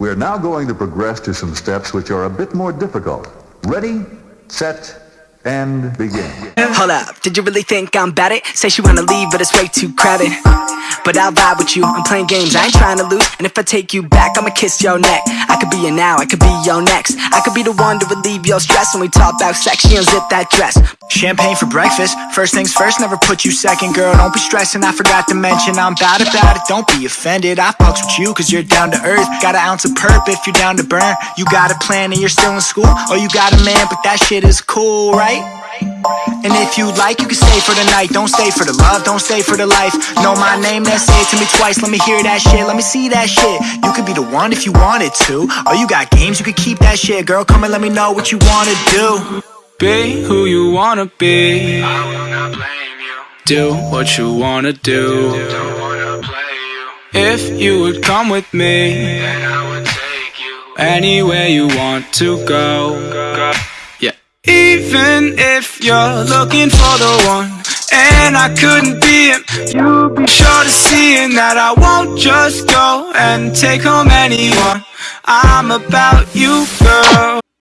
We are now going to progress to some steps which are a bit more difficult. Ready, set, and begin. Hold up, did you really think I'm bad at? Say she wanna leave, but it's way too crowded. But I'll vibe with you, I'm playing games, I ain't trying to lose. And if I take you back, I'ma kiss your neck. Could be your now, I could be your next. I could be the one to relieve your stress when we talk about sex. She unzip that dress. Champagne for breakfast. First things first, never put you second, girl. Don't be stressing. I forgot to mention I'm bad about it. Don't be offended. I fucks with you cause you're down to earth. Got an ounce of perp if you're down to burn. You got a plan and you're still in school. Oh, you got a man, but that shit is cool, right? And if you like, you can stay for the night. Don't stay for the love, don't stay for the life. Know my name, then say it to me twice. Let me hear that shit, let me see that shit. You could be the one if you wanted to. Oh, you got games, you could keep that shit. Girl, come and let me know what you wanna do. Be who you wanna be. I will not blame you Do what you wanna do. Don't wanna play you If you would come with me. Then I would take you Anywhere you want to go, go. Even if you're looking for the one. And I couldn't be him. You'll be sure to see that I won't just go And take home anyone. I'm about you, girl